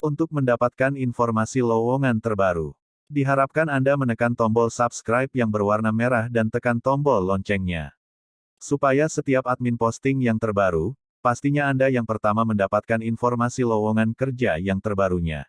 Untuk mendapatkan informasi lowongan terbaru, diharapkan Anda menekan tombol subscribe yang berwarna merah dan tekan tombol loncengnya. Supaya setiap admin posting yang terbaru, pastinya Anda yang pertama mendapatkan informasi lowongan kerja yang terbarunya.